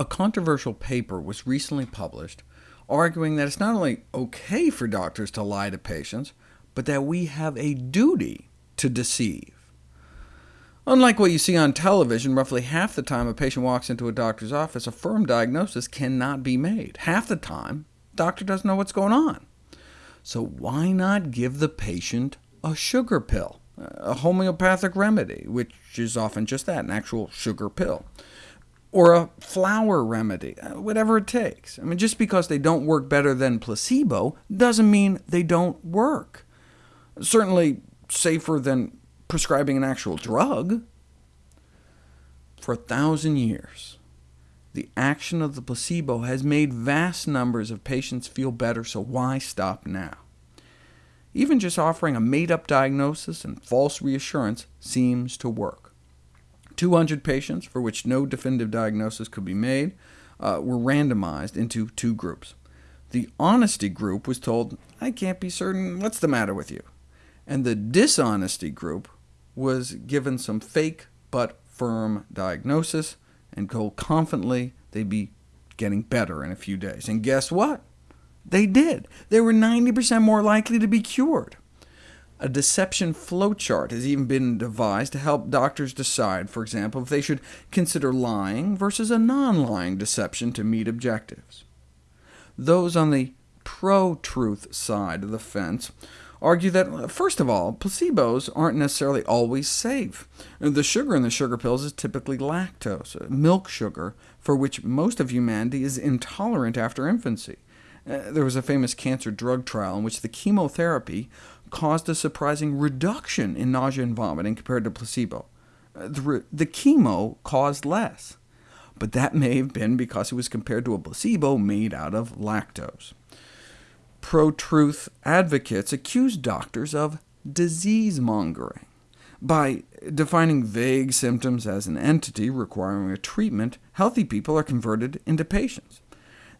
A controversial paper was recently published arguing that it's not only OK for doctors to lie to patients, but that we have a duty to deceive. Unlike what you see on television, roughly half the time a patient walks into a doctor's office, a firm diagnosis cannot be made. Half the time, the doctor doesn't know what's going on. So why not give the patient a sugar pill, a homeopathic remedy, which is often just that, an actual sugar pill? Or a flower remedy, uh, whatever it takes. I mean, just because they don't work better than placebo doesn't mean they don't work. Certainly safer than prescribing an actual drug. For a thousand years, the action of the placebo has made vast numbers of patients feel better, so why stop now? Even just offering a made-up diagnosis and false reassurance seems to work. 200 patients, for which no definitive diagnosis could be made, uh, were randomized into two groups. The honesty group was told, I can't be certain, what's the matter with you? And the dishonesty group was given some fake but firm diagnosis, and told confidently they'd be getting better in a few days. And guess what? They did. They were 90% more likely to be cured. A deception flowchart has even been devised to help doctors decide, for example, if they should consider lying versus a non-lying deception to meet objectives. Those on the pro-truth side of the fence argue that, first of all, placebos aren't necessarily always safe. The sugar in the sugar pills is typically lactose, milk sugar, for which most of humanity is intolerant after infancy. Uh, there was a famous cancer drug trial in which the chemotherapy caused a surprising reduction in nausea and vomiting compared to placebo. Uh, the, the chemo caused less, but that may have been because it was compared to a placebo made out of lactose. Pro-truth advocates accuse doctors of disease-mongering. By defining vague symptoms as an entity requiring a treatment, healthy people are converted into patients.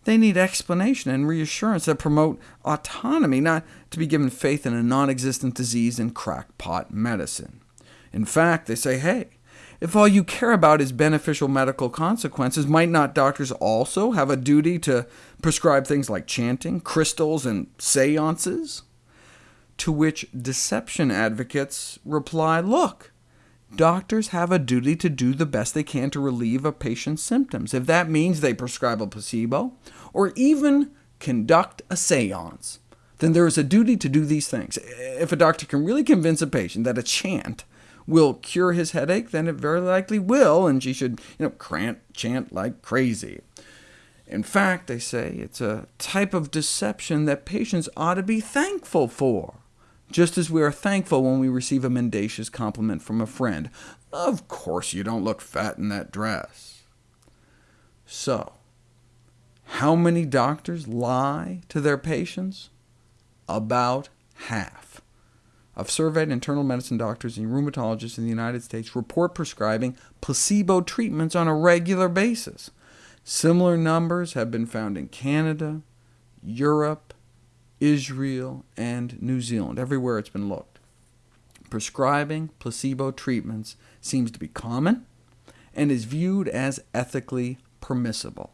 They need explanation and reassurance that promote autonomy, not to be given faith in a non-existent disease and crackpot medicine. In fact, they say, hey, if all you care about is beneficial medical consequences, might not doctors also have a duty to prescribe things like chanting, crystals, and seances? To which deception advocates reply, look, Doctors have a duty to do the best they can to relieve a patient's symptoms. If that means they prescribe a placebo, or even conduct a seance, then there is a duty to do these things. If a doctor can really convince a patient that a chant will cure his headache, then it very likely will, and she should you know, crant, chant like crazy. In fact, they say it's a type of deception that patients ought to be thankful for just as we are thankful when we receive a mendacious compliment from a friend. Of course you don't look fat in that dress. So, how many doctors lie to their patients? About half. Of surveyed internal medicine doctors and rheumatologists in the United States report prescribing placebo treatments on a regular basis. Similar numbers have been found in Canada, Europe, Israel, and New Zealand, everywhere it's been looked. Prescribing placebo treatments seems to be common, and is viewed as ethically permissible.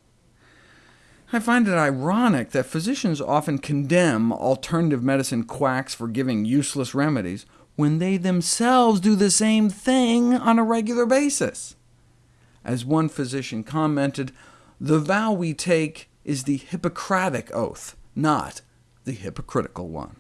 I find it ironic that physicians often condemn alternative medicine quacks for giving useless remedies, when they themselves do the same thing on a regular basis. As one physician commented, the vow we take is the Hippocratic oath, not the hypocritical one.